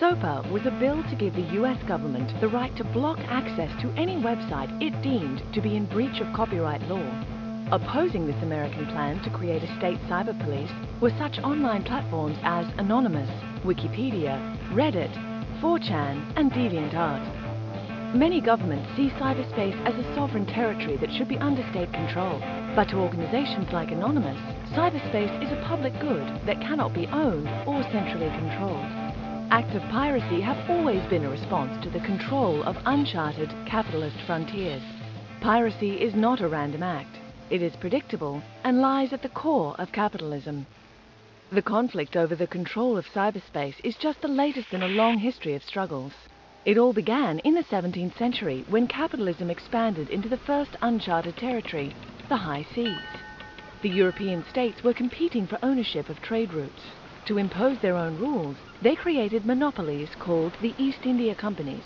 SOPA was a bill to give the US government the right to block access to any website it deemed to be in breach of copyright law. Opposing this American plan to create a state cyber police were such online platforms as Anonymous, Wikipedia, Reddit, 4chan and DeviantArt. Many governments see cyberspace as a sovereign territory that should be under state control. But to organizations like Anonymous, cyberspace is a public good that cannot be owned or centrally controlled. Acts of piracy have always been a response to the control of uncharted capitalist frontiers. Piracy is not a random act. It is predictable and lies at the core of capitalism. The conflict over the control of cyberspace is just the latest in a long history of struggles. It all began in the 17th century when capitalism expanded into the first uncharted territory, the high seas. The European states were competing for ownership of trade routes. To impose their own rules, they created monopolies called the East India Companies.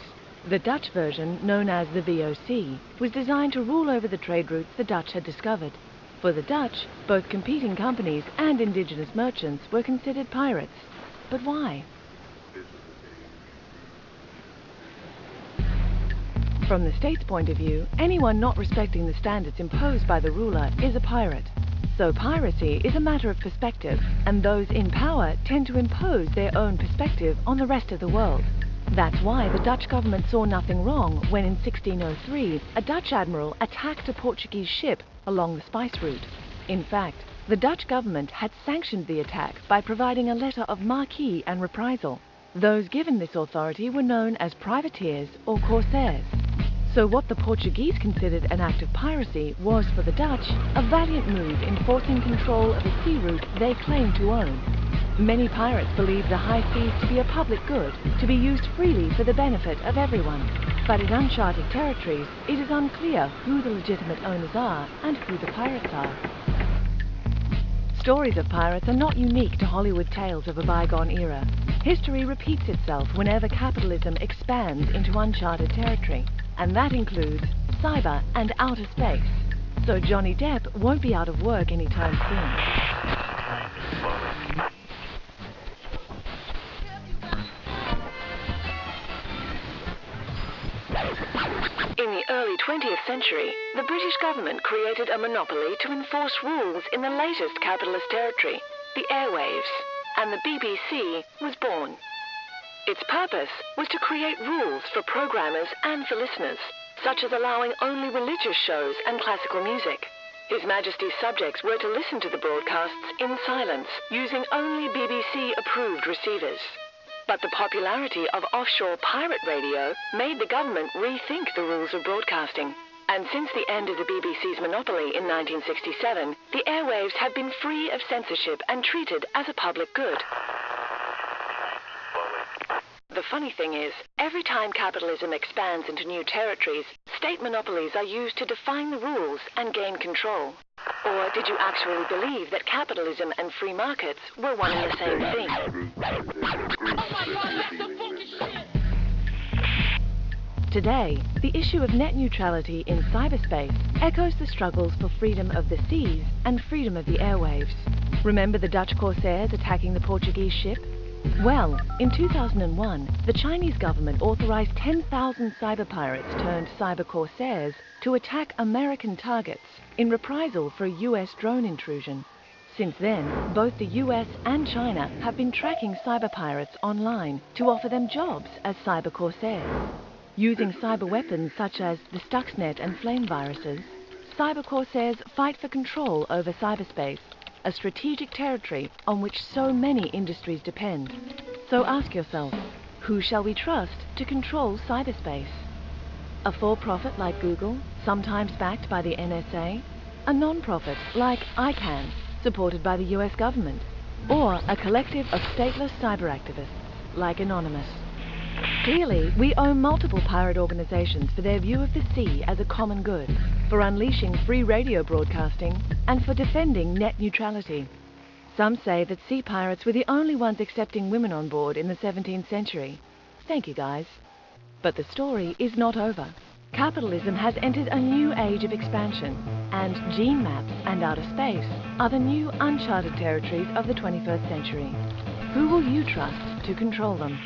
The Dutch version, known as the VOC, was designed to rule over the trade routes the Dutch had discovered. For the Dutch, both competing companies and indigenous merchants were considered pirates. But why? From the state's point of view, anyone not respecting the standards imposed by the ruler is a pirate. So piracy is a matter of perspective, and those in power tend to impose their own perspective on the rest of the world. That's why the Dutch government saw nothing wrong when in 1603 a Dutch admiral attacked a Portuguese ship along the spice route. In fact, the Dutch government had sanctioned the attack by providing a letter of marque and reprisal. Those given this authority were known as privateers or corsairs. So what the Portuguese considered an act of piracy was for the Dutch a valiant move in forcing control of a sea route they claimed to own. Many pirates believe the high seas to be a public good, to be used freely for the benefit of everyone. But in uncharted territories, it is unclear who the legitimate owners are and who the pirates are. Stories of pirates are not unique to Hollywood tales of a bygone era. History repeats itself whenever capitalism expands into uncharted territory, and that includes cyber and outer space. So Johnny Depp won't be out of work anytime soon. In the early 20th century, the British government created a monopoly to enforce rules in the latest capitalist territory, the airwaves, and the BBC was born. Its purpose was to create rules for programmers and for listeners, such as allowing only religious shows and classical music. His Majesty's subjects were to listen to the broadcasts in silence, using only BBC-approved receivers. But the popularity of offshore pirate radio made the government rethink the rules of broadcasting. And since the end of the BBC's monopoly in 1967, the airwaves have been free of censorship and treated as a public good. The funny thing is, every time capitalism expands into new territories, state monopolies are used to define the rules and gain control. Or did you actually believe that capitalism and free markets were one and the same thing? Today, the issue of net neutrality in cyberspace echoes the struggles for freedom of the seas and freedom of the airwaves. Remember the Dutch corsairs attacking the Portuguese ship? Well, in 2001, the Chinese government authorized 10,000 cyber pirates turned cyber corsairs to attack American targets in reprisal for a US drone intrusion. Since then, both the US and China have been tracking cyber pirates online to offer them jobs as cyber corsairs. Using cyber weapons such as the Stuxnet and flame viruses, cyber corsairs fight for control over cyberspace, a strategic territory on which so many industries depend. So ask yourself, who shall we trust to control cyberspace? A for-profit like Google, sometimes backed by the NSA, a non-profit like ICANN, supported by the US government, or a collective of stateless cyber activists like Anonymous. Clearly, we owe multiple pirate organizations for their view of the sea as a common good, for unleashing free radio broadcasting, and for defending net neutrality. Some say that sea pirates were the only ones accepting women on board in the 17th century. Thank you, guys. But the story is not over. Capitalism has entered a new age of expansion, and gene maps and outer space are the new uncharted territories of the 21st century. Who will you trust to control them?